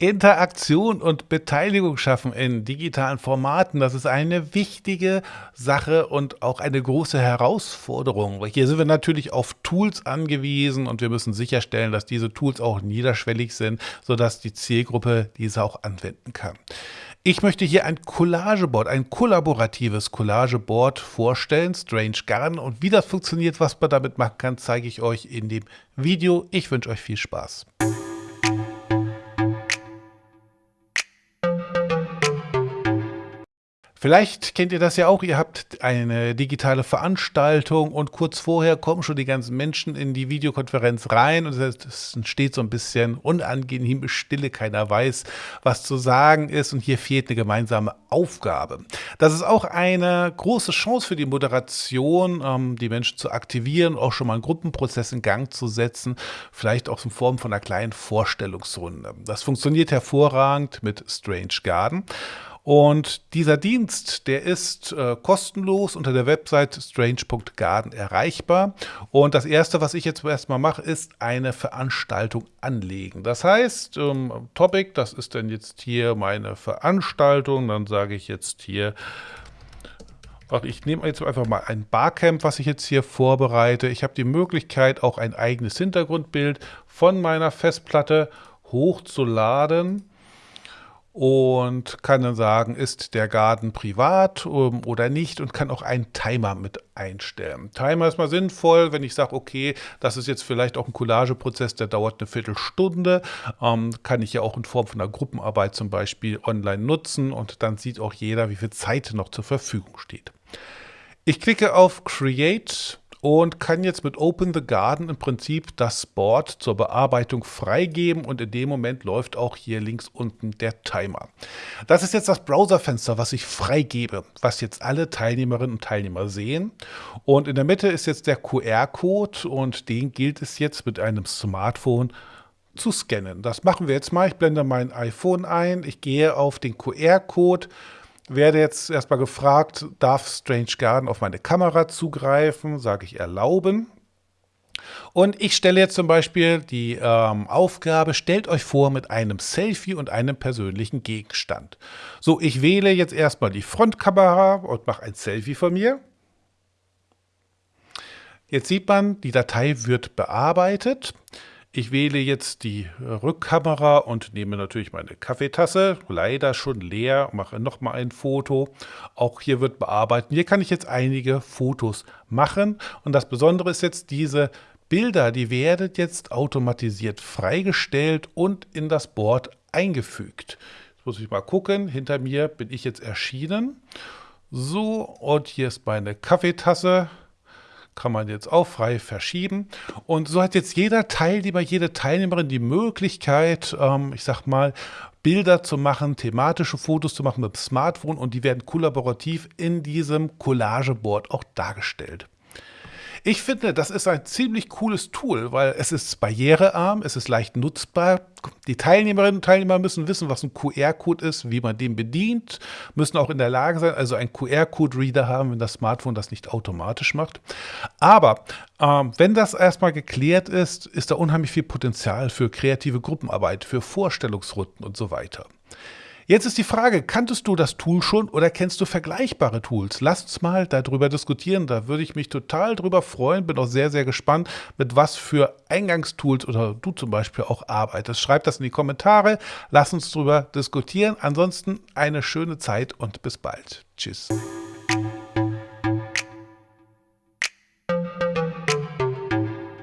Interaktion und Beteiligung schaffen in digitalen Formaten, das ist eine wichtige Sache und auch eine große Herausforderung. Hier sind wir natürlich auf Tools angewiesen und wir müssen sicherstellen, dass diese Tools auch niederschwellig sind, sodass die Zielgruppe diese auch anwenden kann. Ich möchte hier ein Collageboard, ein kollaboratives Collageboard vorstellen, Strange Garden. Und wie das funktioniert, was man damit machen kann, zeige ich euch in dem Video. Ich wünsche euch viel Spaß. Vielleicht kennt ihr das ja auch, ihr habt eine digitale Veranstaltung und kurz vorher kommen schon die ganzen Menschen in die Videokonferenz rein und es entsteht so ein bisschen unangenehme Stille, keiner weiß, was zu sagen ist und hier fehlt eine gemeinsame Aufgabe. Das ist auch eine große Chance für die Moderation, ähm, die Menschen zu aktivieren, auch schon mal einen Gruppenprozess in Gang zu setzen, vielleicht auch in Form von einer kleinen Vorstellungsrunde. Das funktioniert hervorragend mit Strange Garden. Und dieser Dienst, der ist äh, kostenlos unter der Website strange.garden erreichbar. Und das erste, was ich jetzt erstmal mache, ist eine Veranstaltung anlegen. Das heißt, ähm, Topic, das ist dann jetzt hier meine Veranstaltung. Dann sage ich jetzt hier, ich nehme jetzt einfach mal ein Barcamp, was ich jetzt hier vorbereite. Ich habe die Möglichkeit, auch ein eigenes Hintergrundbild von meiner Festplatte hochzuladen und kann dann sagen, ist der Garten privat ähm, oder nicht und kann auch einen Timer mit einstellen. Timer ist mal sinnvoll, wenn ich sage, okay, das ist jetzt vielleicht auch ein Collageprozess, der dauert eine Viertelstunde, ähm, kann ich ja auch in Form von einer Gruppenarbeit zum Beispiel online nutzen und dann sieht auch jeder, wie viel Zeit noch zur Verfügung steht. Ich klicke auf Create und kann jetzt mit Open the Garden im Prinzip das Board zur Bearbeitung freigeben und in dem Moment läuft auch hier links unten der Timer. Das ist jetzt das Browserfenster, was ich freigebe, was jetzt alle Teilnehmerinnen und Teilnehmer sehen. Und in der Mitte ist jetzt der QR-Code und den gilt es jetzt mit einem Smartphone zu scannen. Das machen wir jetzt mal. Ich blende mein iPhone ein, ich gehe auf den QR-Code, werde jetzt erstmal gefragt, darf Strange Garden auf meine Kamera zugreifen? Sage ich erlauben. Und ich stelle jetzt zum Beispiel die ähm, Aufgabe, stellt euch vor mit einem Selfie und einem persönlichen Gegenstand. So, ich wähle jetzt erstmal die Frontkamera und mache ein Selfie von mir. Jetzt sieht man, die Datei wird bearbeitet. Ich wähle jetzt die Rückkamera und nehme natürlich meine Kaffeetasse, leider schon leer, mache nochmal ein Foto. Auch hier wird bearbeitet. Hier kann ich jetzt einige Fotos machen und das Besondere ist jetzt, diese Bilder, die werden jetzt automatisiert freigestellt und in das Board eingefügt. Jetzt muss ich mal gucken, hinter mir bin ich jetzt erschienen. So, und hier ist meine Kaffeetasse kann man jetzt auch frei verschieben. Und so hat jetzt jeder Teilnehmer, jede Teilnehmerin die Möglichkeit, ähm, ich sag mal, Bilder zu machen, thematische Fotos zu machen mit dem Smartphone und die werden kollaborativ in diesem Collageboard auch dargestellt. Ich finde, das ist ein ziemlich cooles Tool, weil es ist barrierearm, es ist leicht nutzbar. Die Teilnehmerinnen und Teilnehmer müssen wissen, was ein QR-Code ist, wie man den bedient, müssen auch in der Lage sein, also einen QR-Code-Reader haben, wenn das Smartphone das nicht automatisch macht. Aber ähm, wenn das erstmal geklärt ist, ist da unheimlich viel Potenzial für kreative Gruppenarbeit, für Vorstellungsrunden und so weiter. Jetzt ist die Frage, kanntest du das Tool schon oder kennst du vergleichbare Tools? Lass uns mal darüber diskutieren, da würde ich mich total drüber freuen, bin auch sehr, sehr gespannt, mit was für Eingangstools oder du zum Beispiel auch arbeitest. Schreib das in die Kommentare, lass uns drüber diskutieren. Ansonsten eine schöne Zeit und bis bald. Tschüss.